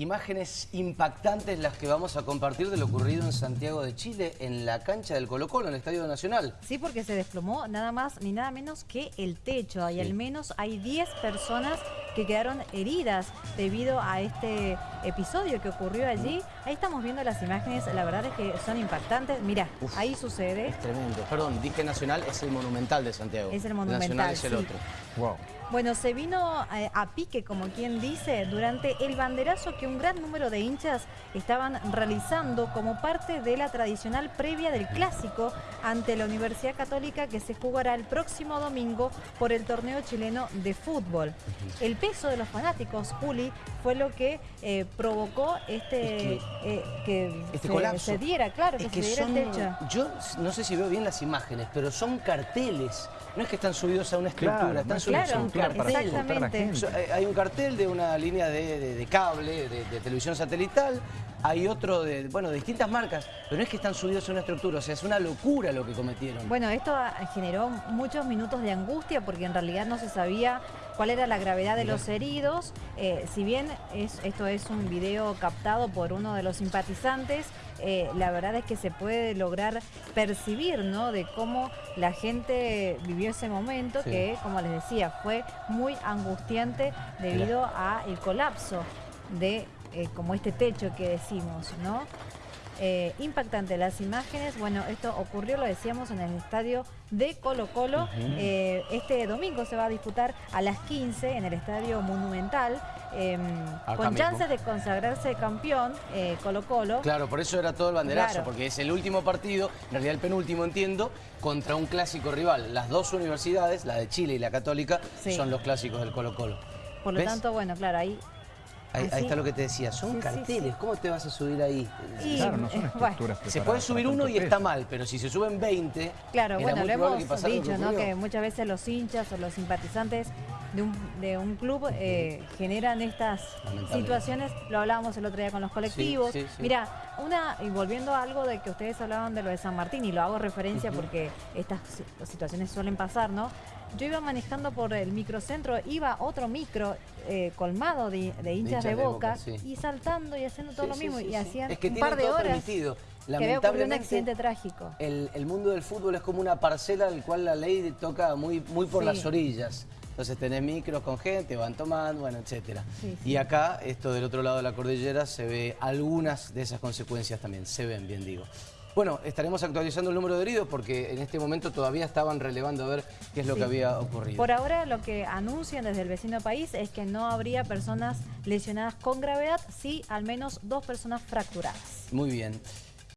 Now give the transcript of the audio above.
Imágenes impactantes las que vamos a compartir de lo ocurrido en Santiago de Chile, en la cancha del Colo Colo, en el Estadio Nacional. Sí, porque se desplomó nada más ni nada menos que el techo. Y al menos hay 10 personas que quedaron heridas debido a este episodio que ocurrió allí. Ahí estamos viendo las imágenes, la verdad es que son impactantes. Mira, ahí sucede. Es tremendo. Perdón, dije Nacional es el Monumental de Santiago. Es el Monumental, Nacional es el sí. otro. Wow. Bueno, se vino eh, a pique, como quien dice, durante el banderazo que un gran número de hinchas estaban realizando como parte de la tradicional previa del Clásico ante la Universidad Católica que se jugará el próximo domingo por el torneo chileno de fútbol. El peso de los fanáticos, Juli, fue lo que eh, provocó este Es eh, que Este se, colapso. se diera, claro, Es que, que se diera son, el techo. yo no sé si veo bien las imágenes, pero son carteles. No es que están subidos a una estructura, Claro, están subidos claro, a un claro, cartel. exactamente. Hay un cartel de una línea de, de- de cable, de, de televisión satelital, hay otro de, bueno, de distintas marcas, pero no es que están subidos a una estructura, o sea, es una locura lo que cometieron. Bueno, esto generó muchos minutos de angustia porque en realidad no se sabía cuál era la gravedad de los heridos. Eh, si bien es- esto es un video captado por uno de los simpatizantes, eh, la verdad es que se puede lograr percibir ¿no? de cómo la gente vivió ese momento Sí. que, como les decía, fue muy angustiante debido a el colapso de eh, como este techo que decimos, ¿no? Eh, impactante las imágenes. Bueno, esto ocurrió, lo decíamos, en el estadio de Colo Colo. Eh, este domingo se va a disputar a las 15 en el estadio Monumental. eh, Acá con mismo. chances de consagrarse campeón eh, Colo Colo. Claro, por eso era todo el banderazo, Claro. porque es el último partido, en realidad el penúltimo entiendo, contra un clásico rival. Las dos universidades, la de Chile y la Católica, Sí. son los clásicos del Colo Colo. Por lo ¿Ves? tanto, bueno, claro, ahí... Ahí, ahí está lo que te decía, son Sí, carteles, sí. ¿cómo te vas a subir ahí? Y- Claro, no son bueno, estructuras Se puede subir uno y está mal, pero si se suben 20, Claro, era bueno, muy lo que hemos dicho, ¿no? Que muchas veces los hinchas o los simpatizantes de un, de un club eh, generan estas situaciones. Lo hablábamos el otro día con los colectivos. sí, sí. Mira, una, y volviendo a algo de que ustedes hablaban de lo de San Martín, y lo hago referencia porque estas si- situaciones suelen pasar, ¿no? Yo iba manejando por el microcentro, iba otro micro eh, colmado de, de hinchas de, Boca, Boca, sí. y saltando y haciendo todo Sí, lo mismo. sí, y hacían Es que un par de todo horas permitido. que un Lamentablemente, accidente trágico. El, el mundo del fútbol es como una parcela al cual la ley toca muy, muy por las orillas. Entonces tenés micros con gente, van tomando, bueno, etcétera. Sí, sí. Y acá, esto del otro lado de la cordillera, se ve algunas de esas consecuencias también. Se ven, bien digo. Bueno, estaremos actualizando el número de heridos porque en este momento todavía estaban relevando a ver qué es lo Sí. que había ocurrido. Por ahora lo que anuncian desde el vecino país es que no habría personas lesionadas con gravedad, sí al menos dos personas fracturadas. Muy bien.